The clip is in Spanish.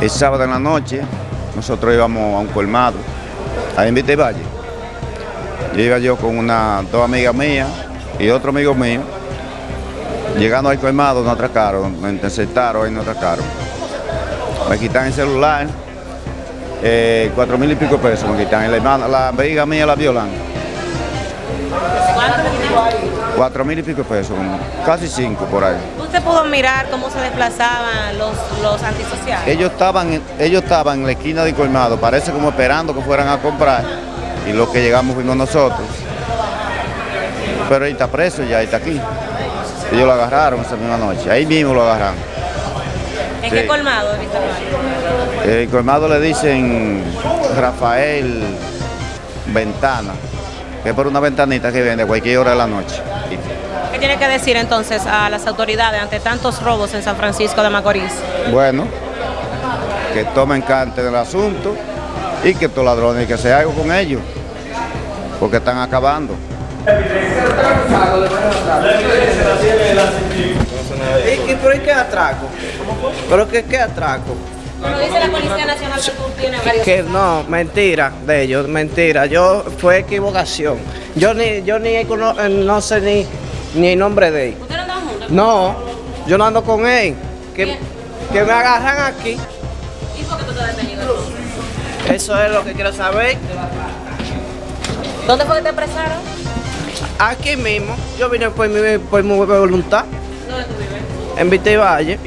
El sábado en la noche, nosotros íbamos a un colmado, ahí en Vite Valle. Yo iba yo con una, dos amigas mías y otro amigo mío. Llegando al colmado nos atracaron, me interceptaron y nos atracaron. Me quitan el celular, eh, cuatro mil y pico pesos me quitan. La, amiga mía la violan. Cuatro mil y pico pesos, como casi cinco por ahí. ¿Usted pudo mirar cómo se desplazaban los, los antisociales? Ellos estaban, en- ellos estaban en la esquina del colmado, parece como esperando que fueran a comprar. Y los que llegamos fuimos nosotros. Pero él está preso ya, él está aquí. Ellos lo agarraron esa misma noche, ahí mismo lo agarraron. ¿En sí. qué colmado? Víctor? El colmado le dicen Rafael Ventana, que es por una ventanita que vende a cualquier hora de la noche. ¿Qué tiene que decir entonces a las autoridades ante tantos robos en San Francisco de Macorís? Bueno, que tomen carta del asunto y que estos ladrones, que se algo con ellos, porque están acabando. ¿Y, y por qué atraco? ¿Pero qué, qué atraco? Bueno, dice la Policía Nacional que tú tienes varios... Que no, mentira de ellos, mentira. Yo fue equivocación. Yo ni, yo ni cono- eh, no sé ni, ni el nombre de él. ¿Ustedes no andaban juntos? No, yo no ando con él. Que, Bien. que me agarran aquí. ¿Y por qué tú estás detenido entonces? Eso es lo que quiero saber. ¿Dónde fue que te apresaron? Aquí mismo, yo vine por mi, por mi voluntad, ¿Dónde tú vives? en Vite Valle.